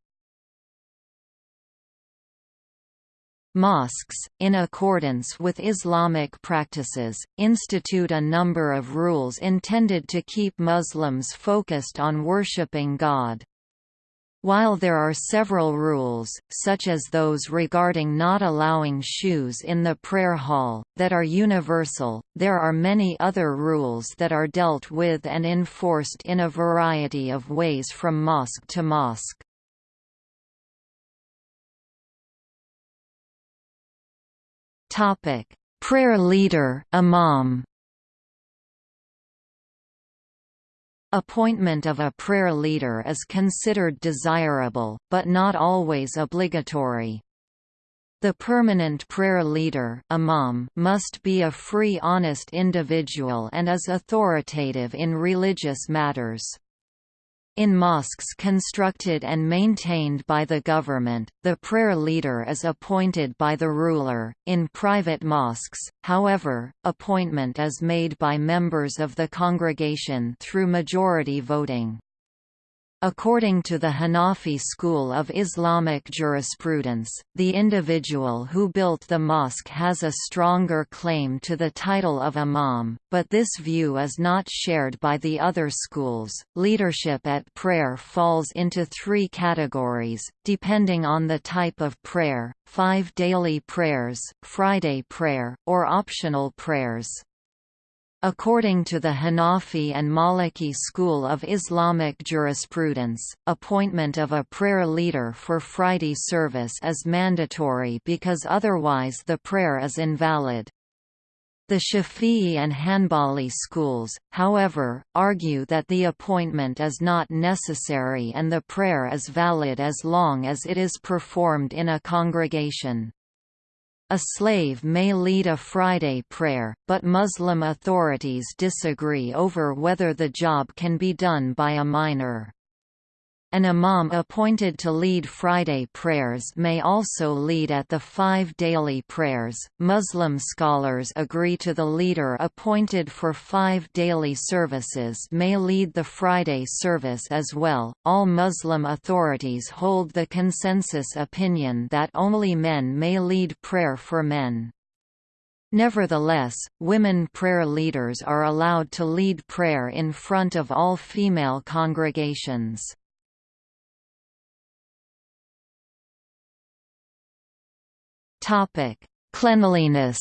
Mosques, in accordance with Islamic practices, institute a number of rules intended to keep Muslims focused on worshipping God. While there are several rules, such as those regarding not allowing shoes in the prayer hall, that are universal, there are many other rules that are dealt with and enforced in a variety of ways from mosque to mosque. Topic: Prayer leader, Imam. Appointment of a prayer leader is considered desirable, but not always obligatory. The permanent prayer leader imam must be a free honest individual and is authoritative in religious matters. In mosques constructed and maintained by the government, the prayer leader is appointed by the ruler. In private mosques, however, appointment is made by members of the congregation through majority voting. According to the Hanafi school of Islamic jurisprudence, the individual who built the mosque has a stronger claim to the title of imam, but this view is not shared by the other schools. Leadership at prayer falls into three categories, depending on the type of prayer five daily prayers, Friday prayer, or optional prayers. According to the Hanafi and Maliki school of Islamic jurisprudence, appointment of a prayer leader for Friday service is mandatory because otherwise the prayer is invalid. The Shafi'i and Hanbali schools, however, argue that the appointment is not necessary and the prayer is valid as long as it is performed in a congregation. A slave may lead a Friday prayer, but Muslim authorities disagree over whether the job can be done by a minor. An imam appointed to lead Friday prayers may also lead at the five daily prayers. Muslim scholars agree to the leader appointed for five daily services may lead the Friday service as well. All Muslim authorities hold the consensus opinion that only men may lead prayer for men. Nevertheless, women prayer leaders are allowed to lead prayer in front of all female congregations. Topic: Cleanliness.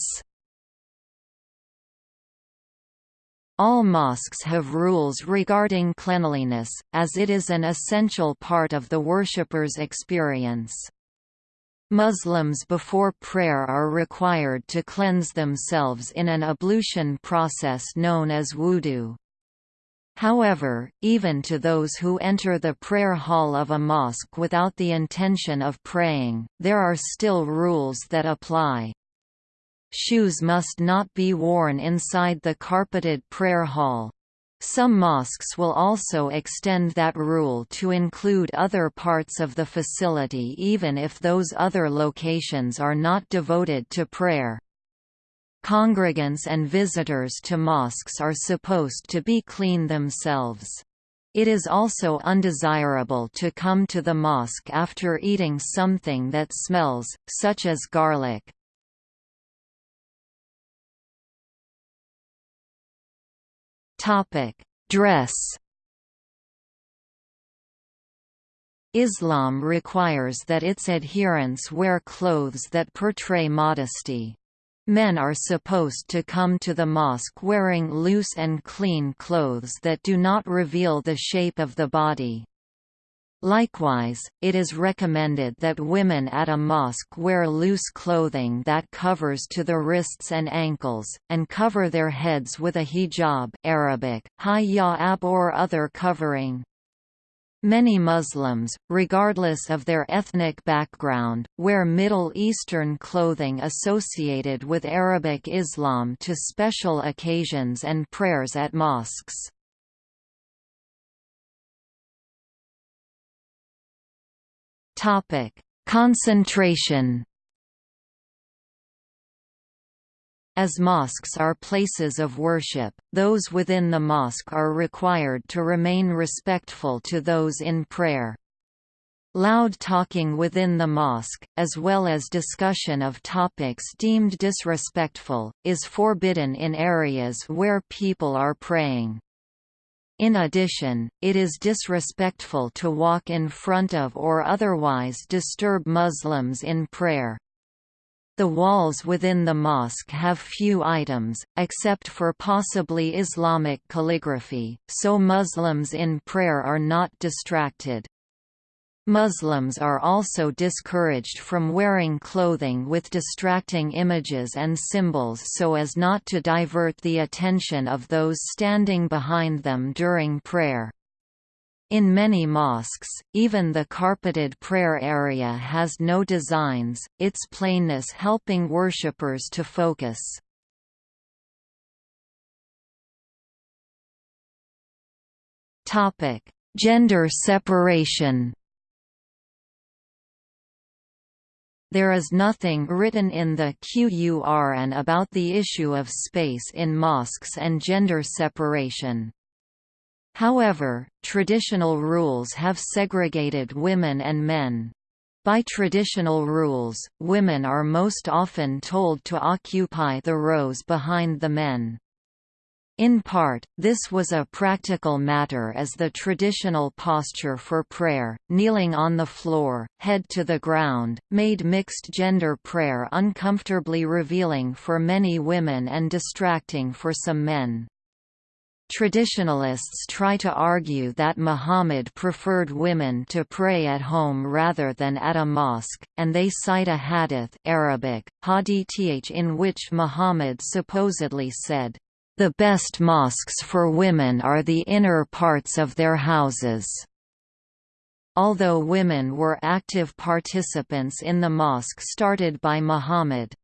All mosques have rules regarding cleanliness, as it is an essential part of the worshipper's experience. Muslims before prayer are required to cleanse themselves in an ablution process known as wudu. However, even to those who enter the prayer hall of a mosque without the intention of praying, there are still rules that apply. Shoes must not be worn inside the carpeted prayer hall. Some mosques will also extend that rule to include other parts of the facility even if those other locations are not devoted to prayer. Congregants and visitors to mosques are supposed to be clean themselves. It is also undesirable to come to the mosque after eating something that smells, such as garlic. Dress Islam requires that its adherents wear clothes that portray modesty. Men are supposed to come to the mosque wearing loose and clean clothes that do not reveal the shape of the body. Likewise, it is recommended that women at a mosque wear loose clothing that covers to the wrists and ankles, and cover their heads with a hijab Arabic, hijab or other covering. Many Muslims, regardless of their ethnic background, wear Middle Eastern clothing associated with Arabic Islam to special occasions and prayers at mosques. Concentration As mosques are places of worship, those within the mosque are required to remain respectful to those in prayer. Loud talking within the mosque, as well as discussion of topics deemed disrespectful, is forbidden in areas where people are praying. In addition, it is disrespectful to walk in front of or otherwise disturb Muslims in prayer. The walls within the mosque have few items, except for possibly Islamic calligraphy, so Muslims in prayer are not distracted. Muslims are also discouraged from wearing clothing with distracting images and symbols so as not to divert the attention of those standing behind them during prayer. In many mosques, even the carpeted prayer area has no designs, its plainness helping worshippers to focus. Gender separation There is nothing written in the Qur'an about the issue of space in mosques and gender separation. However, traditional rules have segregated women and men. By traditional rules, women are most often told to occupy the rows behind the men. In part, this was a practical matter as the traditional posture for prayer, kneeling on the floor, head to the ground, made mixed-gender prayer uncomfortably revealing for many women and distracting for some men. Traditionalists try to argue that Muhammad preferred women to pray at home rather than at a mosque, and they cite a hadith Arabic, hadith in which Muhammad supposedly said, the best mosques for women are the inner parts of their houses. Although women were active participants in the mosque started by Muhammad,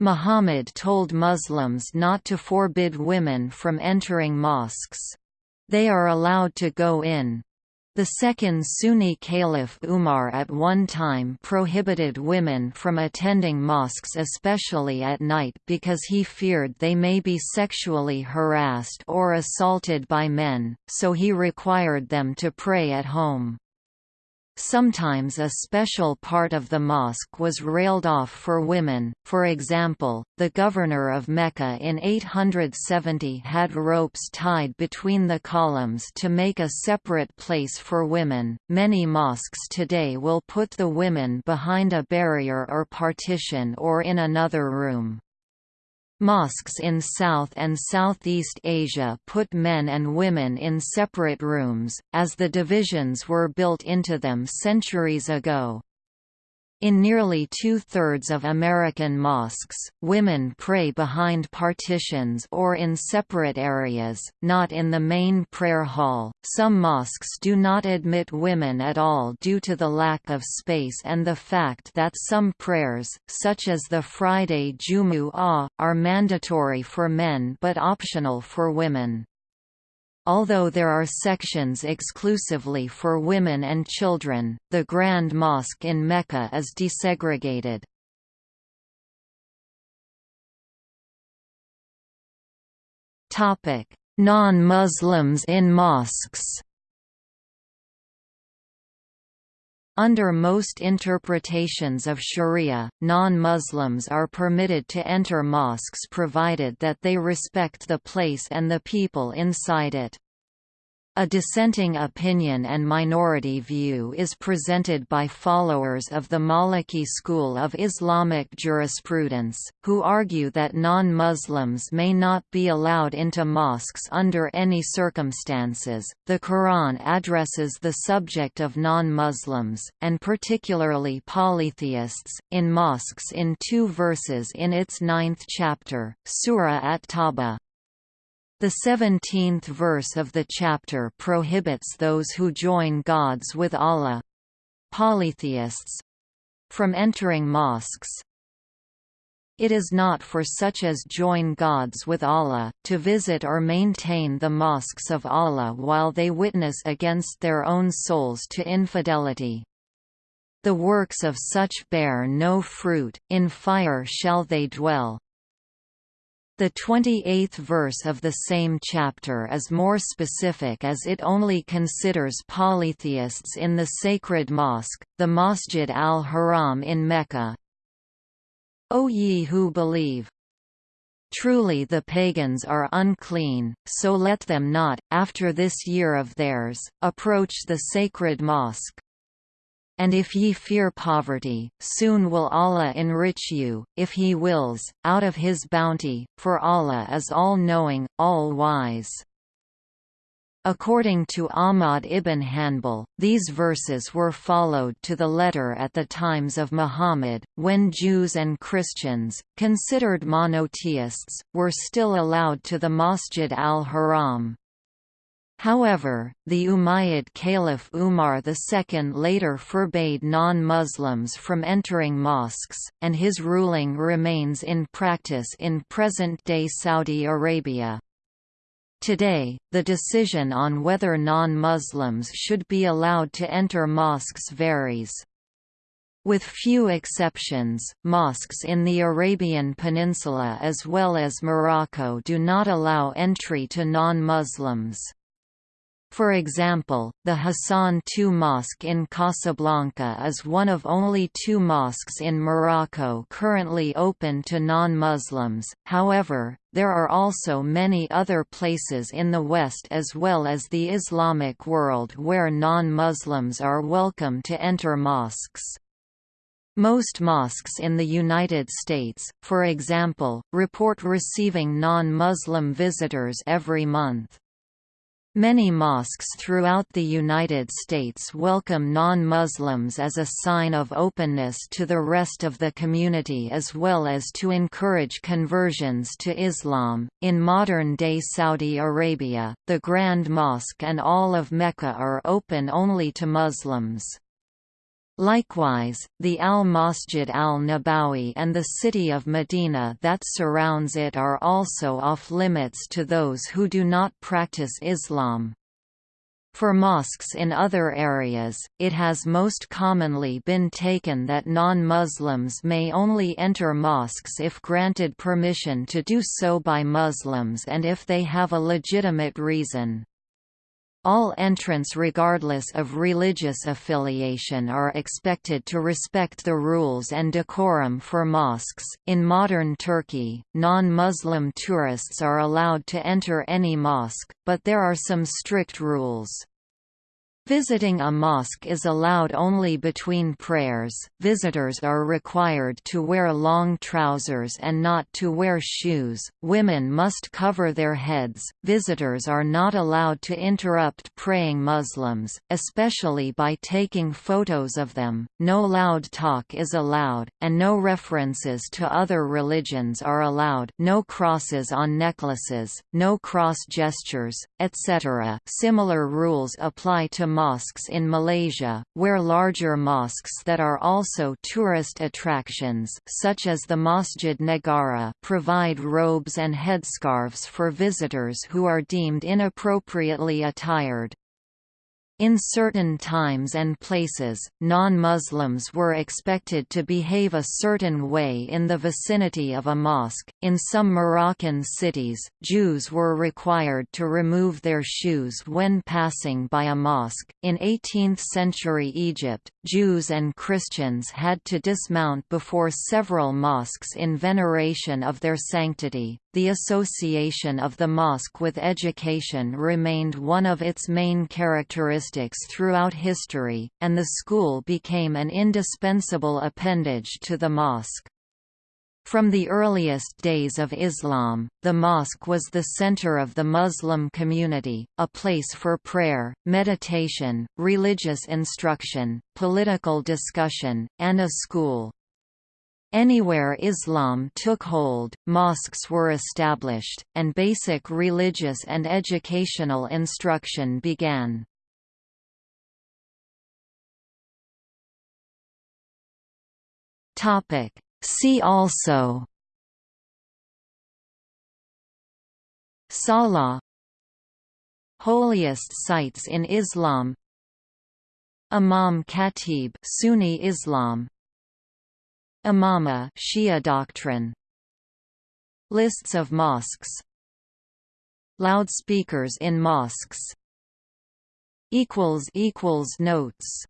Muhammad told Muslims not to forbid women from entering mosques. They are allowed to go in. The second Sunni caliph Umar at one time prohibited women from attending mosques especially at night because he feared they may be sexually harassed or assaulted by men, so he required them to pray at home. Sometimes a special part of the mosque was railed off for women, for example, the governor of Mecca in 870 had ropes tied between the columns to make a separate place for women. Many mosques today will put the women behind a barrier or partition or in another room. Mosques in South and Southeast Asia put men and women in separate rooms, as the divisions were built into them centuries ago. In nearly two-thirds of American mosques, women pray behind partitions or in separate areas, not in the main prayer hall. Some mosques do not admit women at all due to the lack of space and the fact that some prayers, such as the Friday Jumu'ah, are mandatory for men but optional for women. Although there are sections exclusively for women and children, the Grand Mosque in Mecca is desegregated. Non-Muslims in mosques Under most interpretations of sharia, non-Muslims are permitted to enter mosques provided that they respect the place and the people inside it. A dissenting opinion and minority view is presented by followers of the Maliki school of Islamic jurisprudence, who argue that non-Muslims may not be allowed into mosques under any circumstances. The Quran addresses the subject of non-Muslims, and particularly polytheists, in mosques in two verses in its ninth chapter, Surah At-Tawbah. The seventeenth verse of the chapter prohibits those who join gods with Allah—polytheists—from entering mosques. It is not for such as join gods with Allah, to visit or maintain the mosques of Allah while they witness against their own souls to infidelity. The works of such bear no fruit, in fire shall they dwell. The 28th verse of the same chapter is more specific as it only considers polytheists in the sacred mosque, the Masjid al-Haram in Mecca. O ye who believe! Truly the pagans are unclean, so let them not, after this year of theirs, approach the sacred mosque. And if ye fear poverty, soon will Allah enrich you, if He wills, out of His bounty, for Allah is all-knowing, all-wise. According to Ahmad ibn Hanbal, these verses were followed to the letter at the times of Muhammad, when Jews and Christians, considered monotheists, were still allowed to the Masjid al-Haram. However, the Umayyad Caliph Umar II later forbade non-Muslims from entering mosques, and his ruling remains in practice in present-day Saudi Arabia. Today, the decision on whether non-Muslims should be allowed to enter mosques varies. With few exceptions, mosques in the Arabian Peninsula as well as Morocco do not allow entry to non-Muslims. For example, the Hassan II Mosque in Casablanca is one of only two mosques in Morocco currently open to non-Muslims, however, there are also many other places in the West as well as the Islamic world where non-Muslims are welcome to enter mosques. Most mosques in the United States, for example, report receiving non-Muslim visitors every month. Many mosques throughout the United States welcome non-Muslims as a sign of openness to the rest of the community as well as to encourage conversions to Islam. In modern-day Saudi Arabia, the Grand Mosque and all of Mecca are open only to Muslims. Likewise, the Al-Masjid al-Nabawi and the city of Medina that surrounds it are also off-limits to those who do not practice Islam. For mosques in other areas, it has most commonly been taken that non-Muslims may only enter mosques if granted permission to do so by Muslims and if they have a legitimate reason. All entrants regardless of religious affiliation are expected to respect the rules and decorum for mosques. In modern Turkey, non-Muslim tourists are allowed to enter any mosque, but there are some strict rules. Visiting a mosque is allowed only between prayers. Visitors are required to wear long trousers and not to wear shoes. Women must cover their heads. Visitors are not allowed to interrupt praying Muslims, especially by taking photos of them. No loud talk is allowed, and no references to other religions are allowed. No crosses on necklaces, no cross gestures, etc. Similar rules apply to mosques in Malaysia, where larger mosques that are also tourist attractions such as the Masjid Negara provide robes and headscarves for visitors who are deemed inappropriately attired. In certain times and places, non-Muslims were expected to behave a certain way in the vicinity of a mosque. In some Moroccan cities, Jews were required to remove their shoes when passing by a mosque. In 18th-century Egypt, Jews and Christians had to dismount before several mosques in veneration of their sanctity. The association of the mosque with education remained one of its main characteristics throughout history, and the school became an indispensable appendage to the mosque. From the earliest days of Islam, the mosque was the center of the Muslim community, a place for prayer, meditation, religious instruction, political discussion, and a school. Anywhere Islam took hold, mosques were established, and basic religious and educational instruction began. See also Salah Holiest sites in Islam Imam Khatib Sunni Islam Imama Shia doctrine. Lists of mosques. Loudspeakers in mosques. Notes